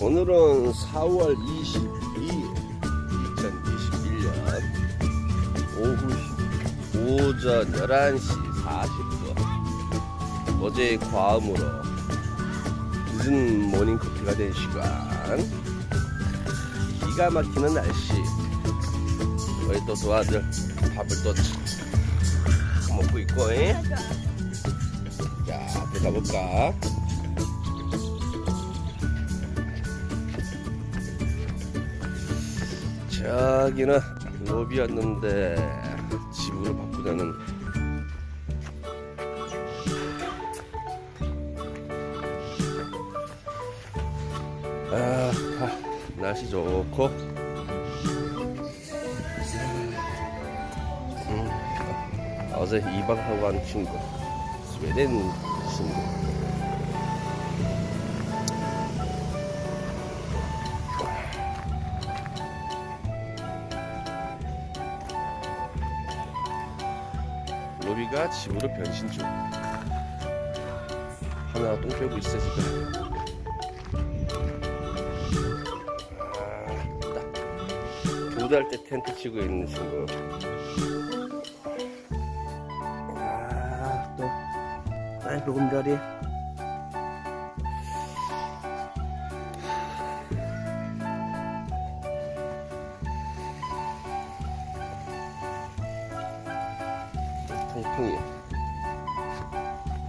오늘은 4월 22일 2021년 오후 오전 11시 40분. 어제의 과음으로 늦은 모닝커피가 된 시간. 기가 막히는 날씨. 우리 또 도아들 밥을 또 먹고 있고 잉? 자 들어가볼까 저기는 로비였는데 집으로 바꾸자는 아, 아, 날씨 좋고. 음, 어제 2박하고 간 친구 스웨덴 친구 로비가 집으로 변신 중. 하나 똥 빼고 있어 지금 두달 때 텐트 치고 있는 친구. 아또 아이 보금자리 통통이.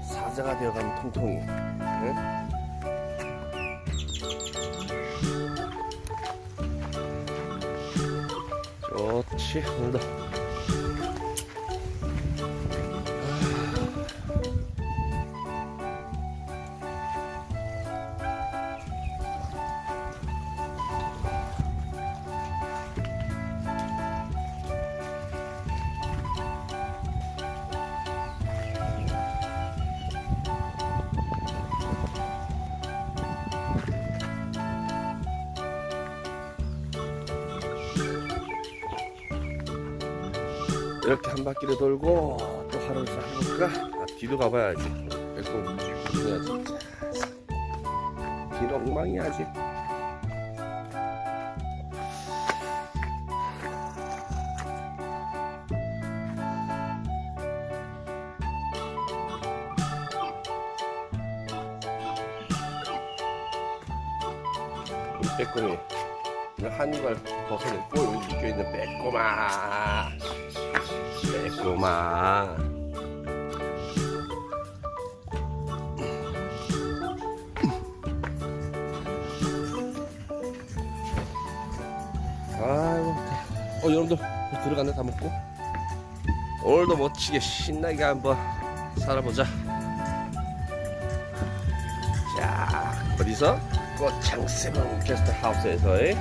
사자가 되어가는 통통이. 응? 좋지 오늘 이렇게 한 바퀴를 돌고 또 하루를 싹 해볼까? 아, 뒤도 가봐야지. 빼꼼 해야지 뒤는 엉망이야 아직. 빼꼼이. 한이발 벗어냈고 여기 묶여있는 빼꼼아 빼꼼아 아이고. 어 여러분들 들어갔네 다 먹고. 오늘도 멋지게 신나게 한번 살아보자. 자 어디서? 꽃창세븐 게스트 하우스에서의